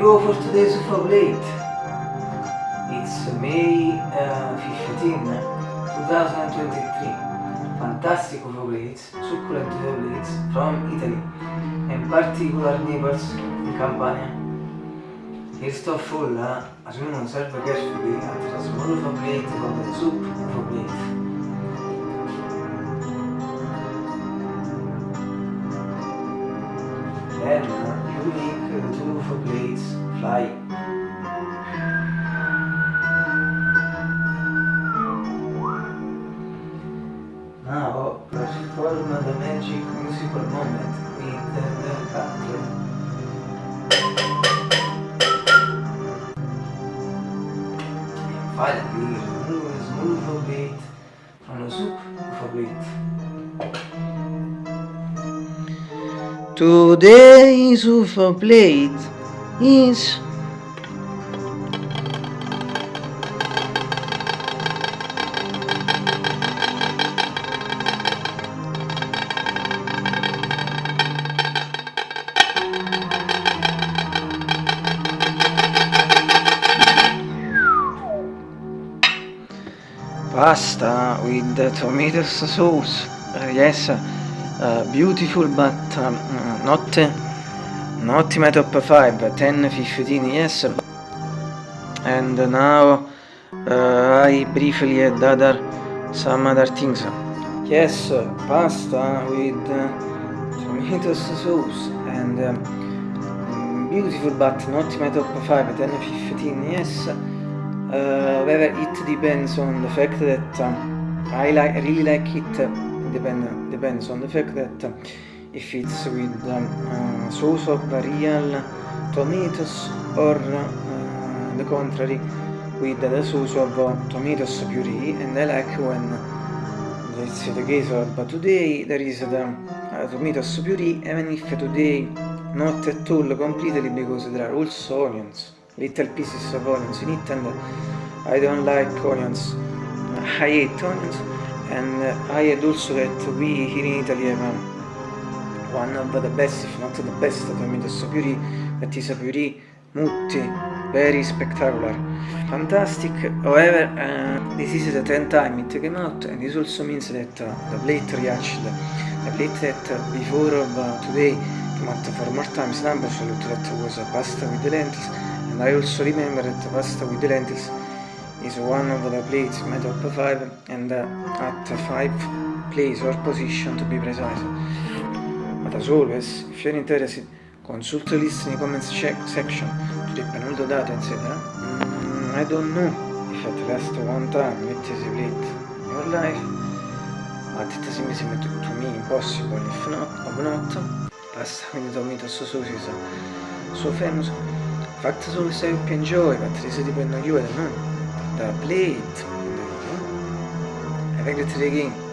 go for today's UFO Blade. It's May uh, 15, 2023. Fantastic UFO Blades, succulent UFO Blades from Italy In particular Naples, in Campania. Il sto full, eh? a non serve carefully, I trasform UFO Blade con the soup UFO Blade. Bella. The two of a plates fly Now perform the magic musical moment with the. And finally remove a plate from the soup of a plate. Today's UFO plate is pasta with tomato sauce. Uh, yes, uh, beautiful but um, not not my top 5, 10, 15, yes. And now uh, I briefly had other some other things. Yes, pasta with tomato sauce and um, beautiful but not my top 5, 10, 15, yes. Whether it depends on the fact that I like really like it depend, depends on the fact that if it's with um, uh, sauce of real tomatoes or uh, the contrary with the sauce of uh, tomatoes puree and I like when it's the case but today there is the uh, tomatoes puree even if today not at all completely because there are also onions little pieces of onions in it and I don't like onions. I hate onions and I had also that we here in Italy have um, one of the best if not the best tomatoes puree that is a puree mutti very spectacular fantastic. However uh, this is the 10th time it came out and this also means that uh, the plate reached the plate that uh, before of uh, today came out for more times number so that was a pasta with the lentils. And I also remember that pasta with the lentils is one of the plates made top 5 and uh, at 5 place or position to be precise. But as always, if you're interested, consult the list in the comments section to the penultimate data, etc. Mm, I don't know if at least one time it is a plate in your life, but it seems to, to me impossible if not, or not. Pasta with tomato sauce is so famous. Fact is always I hope you enjoy, but this depends on you, I don't know. The plate. Think it's again.